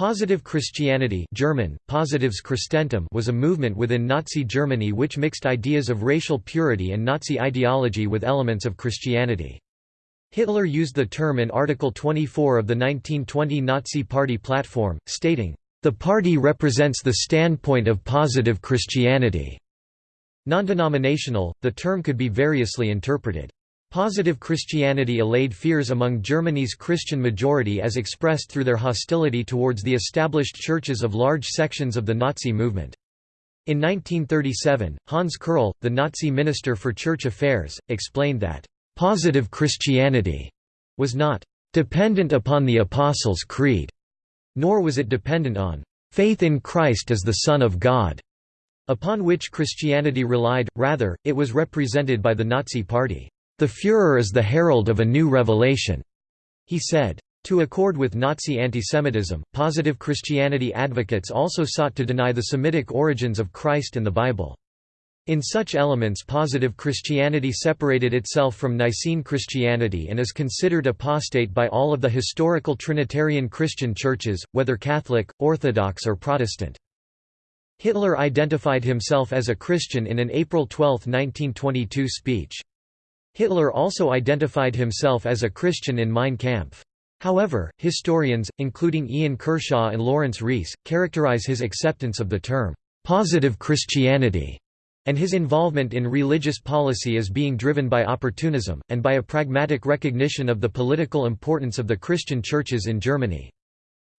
Positive Christianity German, Positivs was a movement within Nazi Germany which mixed ideas of racial purity and Nazi ideology with elements of Christianity. Hitler used the term in Article 24 of the 1920 Nazi Party platform, stating, "...the party represents the standpoint of positive Christianity." Non-denominational, the term could be variously interpreted. Positive Christianity allayed fears among Germany's Christian majority as expressed through their hostility towards the established churches of large sections of the Nazi movement. In 1937, Hans Kerrl, the Nazi Minister for Church Affairs, explained that, "...positive Christianity," was not "...dependent upon the Apostles' Creed," nor was it dependent on "...faith in Christ as the Son of God," upon which Christianity relied, rather, it was represented by the Nazi Party. The Führer is the herald of a new revelation, he said. To accord with Nazi antisemitism, positive Christianity advocates also sought to deny the Semitic origins of Christ and the Bible. In such elements positive Christianity separated itself from Nicene Christianity and is considered apostate by all of the historical Trinitarian Christian churches, whether Catholic, Orthodox or Protestant. Hitler identified himself as a Christian in an April 12, 1922 speech. Hitler also identified himself as a Christian in Mein Kampf. However, historians, including Ian Kershaw and Laurence Rees, characterize his acceptance of the term, "'positive Christianity' and his involvement in religious policy as being driven by opportunism, and by a pragmatic recognition of the political importance of the Christian churches in Germany.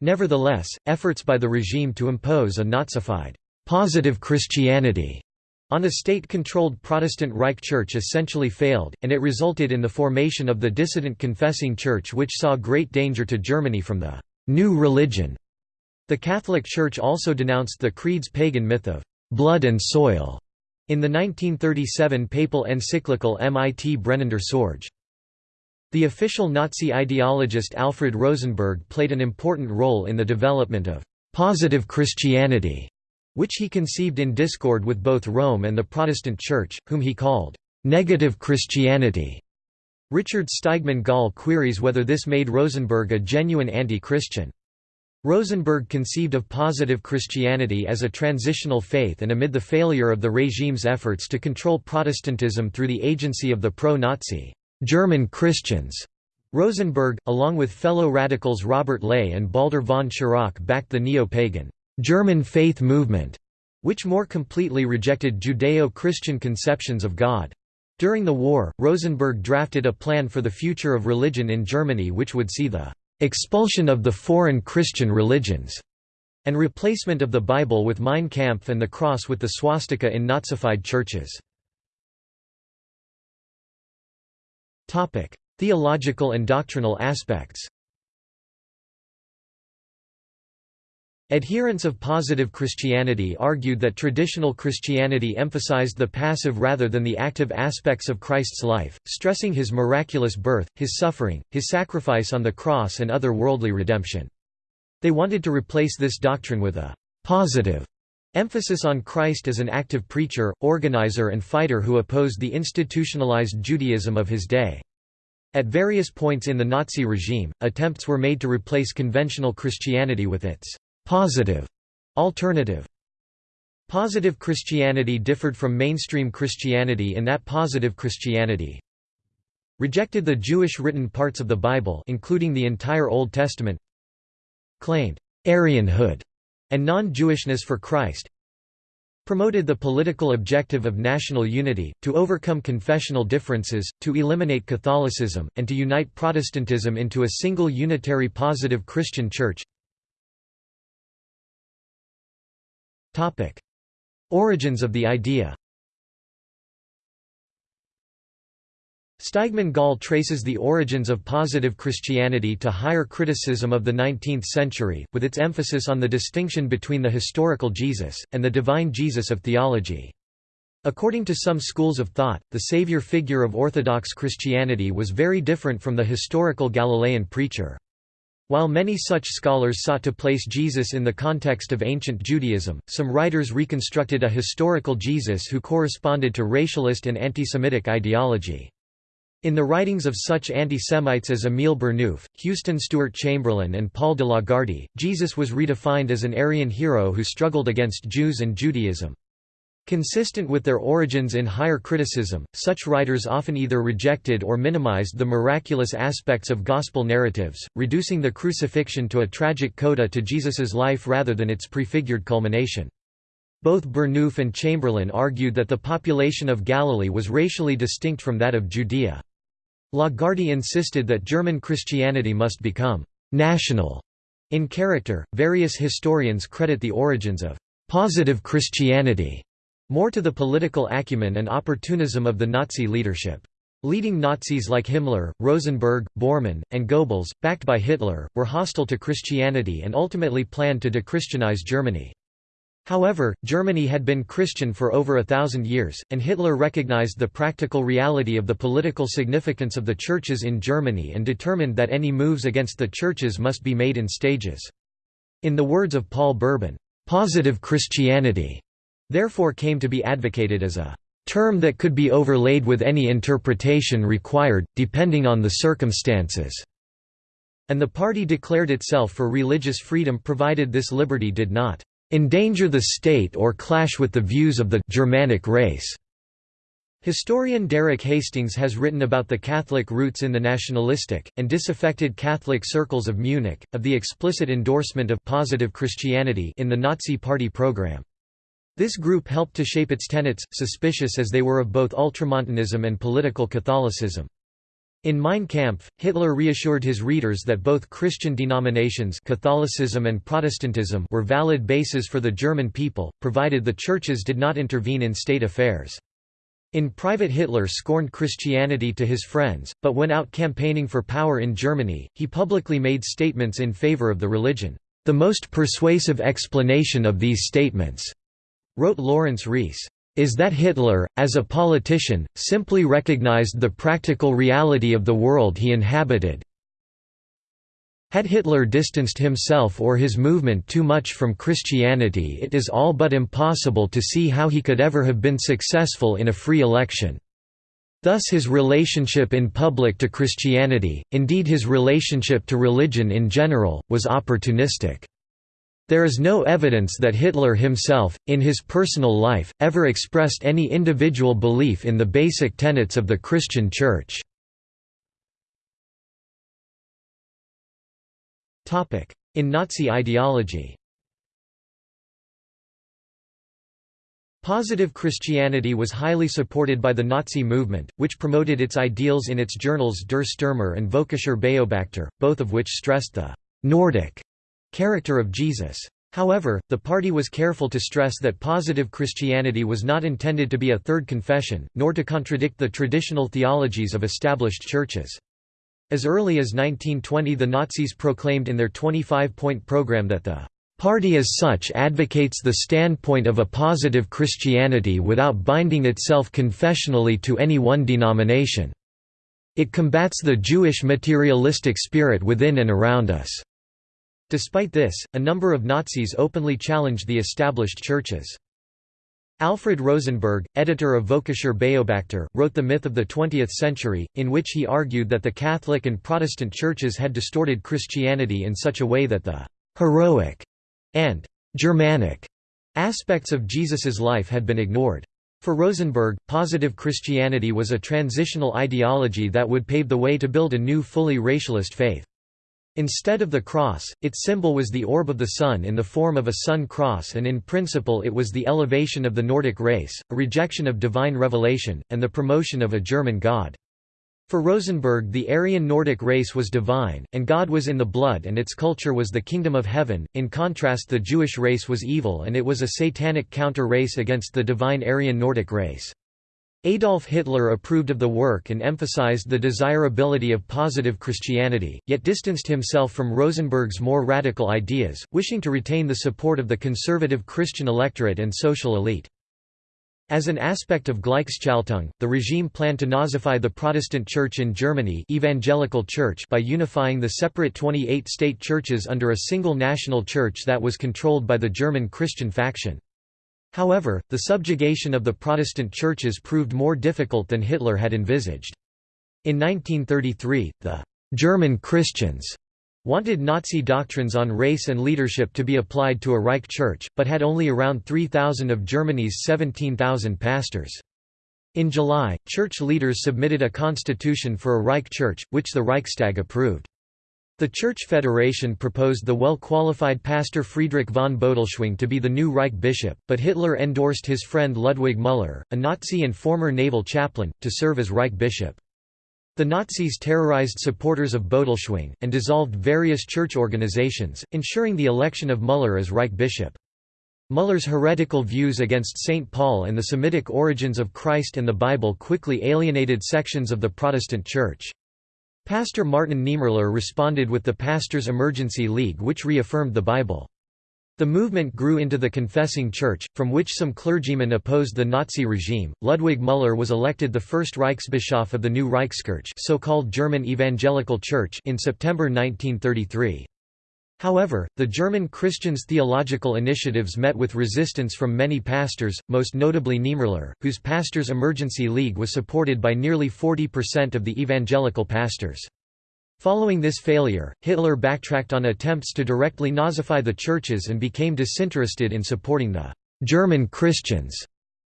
Nevertheless, efforts by the regime to impose a Nazified, "'positive Christianity' on a state-controlled Protestant Reich Church essentially failed, and it resulted in the formation of the dissident Confessing Church which saw great danger to Germany from the «new religion». The Catholic Church also denounced the Creed's pagan myth of «blood and soil» in the 1937 papal encyclical Mit brennender Sorge. The official Nazi ideologist Alfred Rosenberg played an important role in the development of «positive Christianity» which he conceived in discord with both Rome and the Protestant Church, whom he called negative Christianity. Richard Steigmann Gall queries whether this made Rosenberg a genuine anti-Christian. Rosenberg conceived of positive Christianity as a transitional faith and amid the failure of the regime's efforts to control Protestantism through the agency of the pro-Nazi German Christians, Rosenberg, along with fellow radicals Robert Ley and Baldur von Schirach backed the neo-pagan German faith movement, which more completely rejected Judeo-Christian conceptions of God. During the war, Rosenberg drafted a plan for the future of religion in Germany which would see the expulsion of the foreign Christian religions and replacement of the Bible with Mein Kampf and the cross with the swastika in Nazified churches. Theological and doctrinal aspects Adherents of positive Christianity argued that traditional Christianity emphasized the passive rather than the active aspects of Christ's life, stressing his miraculous birth, his suffering, his sacrifice on the cross and other worldly redemption. They wanted to replace this doctrine with a «positive» emphasis on Christ as an active preacher, organizer and fighter who opposed the institutionalized Judaism of his day. At various points in the Nazi regime, attempts were made to replace conventional Christianity with its Positive. Alternative. Positive Christianity differed from mainstream Christianity in that positive Christianity rejected the Jewish written parts of the Bible including the entire Old Testament claimed Aryanhood and non-Jewishness for Christ promoted the political objective of national unity, to overcome confessional differences, to eliminate Catholicism, and to unite Protestantism into a single unitary positive Christian church Origins of the idea Steigmann Gall traces the origins of positive Christianity to higher criticism of the 19th century, with its emphasis on the distinction between the historical Jesus, and the divine Jesus of theology. According to some schools of thought, the savior figure of Orthodox Christianity was very different from the historical Galilean preacher. While many such scholars sought to place Jesus in the context of ancient Judaism, some writers reconstructed a historical Jesus who corresponded to racialist and antisemitic ideology. In the writings of such anti-Semites as Emile Burnouf, Houston Stewart Chamberlain and Paul de Lagarde, Jesus was redefined as an Aryan hero who struggled against Jews and Judaism. Consistent with their origins in higher criticism, such writers often either rejected or minimized the miraculous aspects of gospel narratives, reducing the crucifixion to a tragic coda to Jesus's life rather than its prefigured culmination. Both Burnouf and Chamberlain argued that the population of Galilee was racially distinct from that of Judea. Lagarde insisted that German Christianity must become «national» in character. Various historians credit the origins of «positive Christianity» more to the political acumen and opportunism of the Nazi leadership. Leading Nazis like Himmler, Rosenberg, Bormann, and Goebbels, backed by Hitler, were hostile to Christianity and ultimately planned to dechristianize Germany. However, Germany had been Christian for over a thousand years, and Hitler recognized the practical reality of the political significance of the churches in Germany and determined that any moves against the churches must be made in stages. In the words of Paul Berben, "...positive Christianity," therefore came to be advocated as a term that could be overlaid with any interpretation required, depending on the circumstances." And the party declared itself for religious freedom provided this liberty did not endanger the state or clash with the views of the Germanic race. Historian Derek Hastings has written about the Catholic roots in the nationalistic, and disaffected Catholic circles of Munich, of the explicit endorsement of positive Christianity in the Nazi Party program. This group helped to shape its tenets, suspicious as they were of both ultramontanism and political Catholicism. In Mein Kampf, Hitler reassured his readers that both Christian denominations Catholicism and Protestantism were valid bases for the German people, provided the churches did not intervene in state affairs. In private Hitler scorned Christianity to his friends, but when out campaigning for power in Germany, he publicly made statements in favor of the religion. The most persuasive explanation of these statements, wrote Laurence Rees, is that Hitler, as a politician, simply recognized the practical reality of the world he inhabited. Had Hitler distanced himself or his movement too much from Christianity it is all but impossible to see how he could ever have been successful in a free election. Thus his relationship in public to Christianity, indeed his relationship to religion in general, was opportunistic. There is no evidence that Hitler himself, in his personal life, ever expressed any individual belief in the basic tenets of the Christian Church. In Nazi ideology Positive Christianity was highly supported by the Nazi movement, which promoted its ideals in its journals Der Stürmer and Völkischer Beobachter, both of which stressed the «Nordic» character of Jesus. However, the party was careful to stress that positive Christianity was not intended to be a third confession, nor to contradict the traditional theologies of established churches. As early as 1920 the Nazis proclaimed in their 25-point program that the party as such advocates the standpoint of a positive Christianity without binding itself confessionally to any one denomination. It combats the Jewish materialistic spirit within and around us. Despite this, a number of Nazis openly challenged the established churches. Alfred Rosenberg, editor of Völkischer Beobachter, wrote The Myth of the Twentieth Century, in which he argued that the Catholic and Protestant churches had distorted Christianity in such a way that the «heroic» and «Germanic» aspects of Jesus's life had been ignored. For Rosenberg, positive Christianity was a transitional ideology that would pave the way to build a new fully racialist faith. Instead of the cross, its symbol was the orb of the sun in the form of a sun cross and in principle it was the elevation of the Nordic race, a rejection of divine revelation, and the promotion of a German god. For Rosenberg the Aryan Nordic race was divine, and God was in the blood and its culture was the kingdom of heaven, in contrast the Jewish race was evil and it was a satanic counter-race against the divine Aryan Nordic race. Adolf Hitler approved of the work and emphasized the desirability of positive Christianity, yet distanced himself from Rosenberg's more radical ideas, wishing to retain the support of the conservative Christian electorate and social elite. As an aspect of Gleichschaltung, the regime planned to Nazify the Protestant Church in Germany Evangelical Church by unifying the separate 28 state churches under a single national church that was controlled by the German Christian faction. However, the subjugation of the Protestant churches proved more difficult than Hitler had envisaged. In 1933, the German Christians wanted Nazi doctrines on race and leadership to be applied to a Reich Church, but had only around 3,000 of Germany's 17,000 pastors. In July, church leaders submitted a constitution for a Reich Church, which the Reichstag approved. The Church Federation proposed the well-qualified pastor Friedrich von Bodelschwingh to be the new Reich bishop, but Hitler endorsed his friend Ludwig Müller, a Nazi and former naval chaplain, to serve as Reich bishop. The Nazis terrorized supporters of Bodelschwingh, and dissolved various church organizations, ensuring the election of Müller as Reich bishop. Müller's heretical views against St. Paul and the Semitic origins of Christ and the Bible quickly alienated sections of the Protestant Church. Pastor Martin Niemöller responded with the Pastors' Emergency League which reaffirmed the Bible. The movement grew into the Confessing Church, from which some clergymen opposed the Nazi regime. Ludwig Müller was elected the first Reichsbischof of the new Reichskirche, so-called German Evangelical Church, in September 1933. However, the German Christians' theological initiatives met with resistance from many pastors, most notably Niemöller, whose Pastors' Emergency League was supported by nearly 40% of the evangelical pastors. Following this failure, Hitler backtracked on attempts to directly Nazify the churches and became disinterested in supporting the German Christians.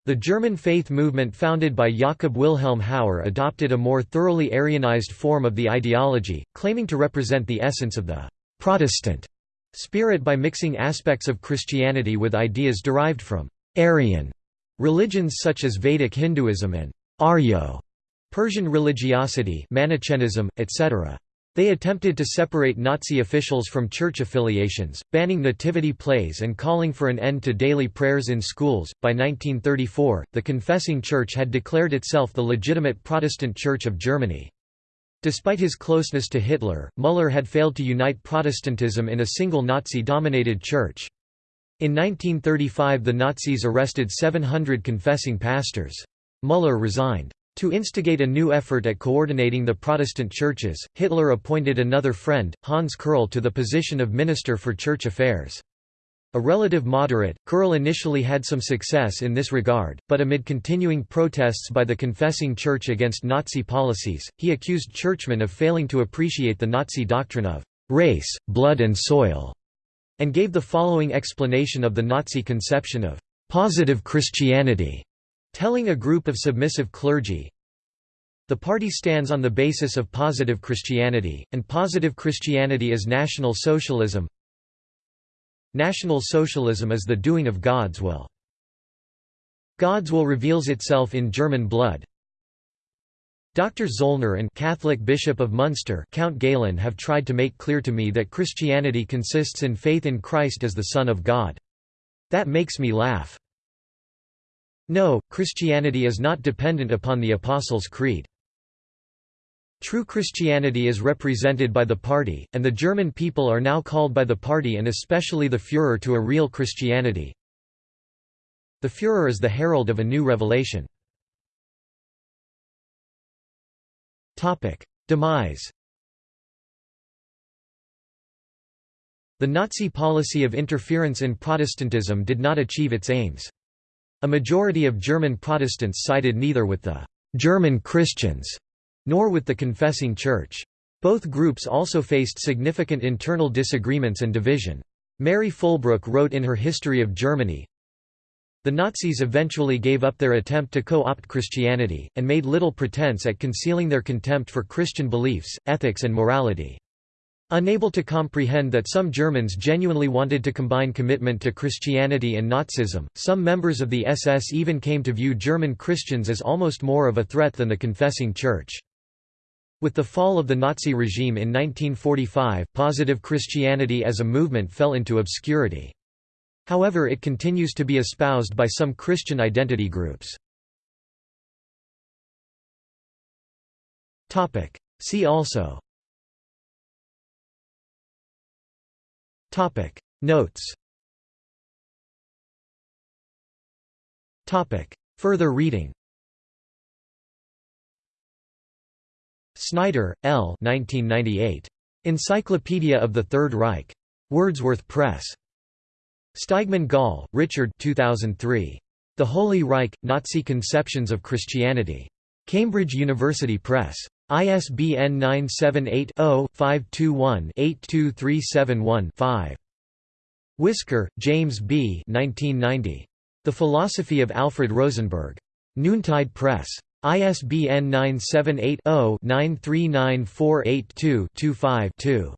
The German faith movement founded by Jakob Wilhelm Hauer adopted a more thoroughly Aryanized form of the ideology, claiming to represent the essence of the Protestant spirit by mixing aspects of Christianity with ideas derived from Aryan religions such as Vedic Hinduism and Aryo Persian religiosity Manichaeism, etc. They attempted to separate Nazi officials from church affiliations, banning nativity plays and calling for an end to daily prayers in schools. By 1934, the Confessing Church had declared itself the legitimate Protestant Church of Germany. Despite his closeness to Hitler, Müller had failed to unite Protestantism in a single Nazi-dominated church. In 1935 the Nazis arrested 700 confessing pastors. Müller resigned. To instigate a new effort at coordinating the Protestant churches, Hitler appointed another friend, Hans Kerrl to the position of Minister for Church Affairs. A relative moderate, Kerrl initially had some success in this regard, but amid continuing protests by the confessing church against Nazi policies, he accused churchmen of failing to appreciate the Nazi doctrine of race, blood and soil, and gave the following explanation of the Nazi conception of positive Christianity. Telling a group of submissive clergy, the party stands on the basis of positive Christianity, and positive Christianity is National Socialism. National Socialism is the doing of God's will. God's will reveals itself in German blood. Dr. Zollner and Catholic Bishop of Munster Count Galen have tried to make clear to me that Christianity consists in faith in Christ as the Son of God. That makes me laugh. No, Christianity is not dependent upon the Apostles' Creed. True Christianity is represented by the party, and the German people are now called by the party and especially the Führer to a real Christianity. The Führer is the herald of a new revelation. Demise The Nazi policy of interference in Protestantism did not achieve its aims. A majority of German Protestants sided neither with the «German Christians» nor with the Confessing Church. Both groups also faced significant internal disagreements and division. Mary Fulbrook wrote in her History of Germany, The Nazis eventually gave up their attempt to co-opt Christianity, and made little pretense at concealing their contempt for Christian beliefs, ethics and morality. Unable to comprehend that some Germans genuinely wanted to combine commitment to Christianity and Nazism, some members of the SS even came to view German Christians as almost more of a threat than the confessing church. With the fall of the Nazi regime in 1945, positive Christianity as a movement fell into obscurity. However it continues to be espoused by some Christian identity groups. See also. Notes. Further reading Snyder, L. 1998. Encyclopedia of the Third Reich. Wordsworth Press. Steigmann Gall, Richard 2003. The Holy Reich – Nazi Conceptions of Christianity. Cambridge University Press. ISBN 978-0-521-82371-5. Whisker, James B. 1990. The Philosophy of Alfred Rosenberg. Noontide Press. ISBN 978 0 939482 25 2.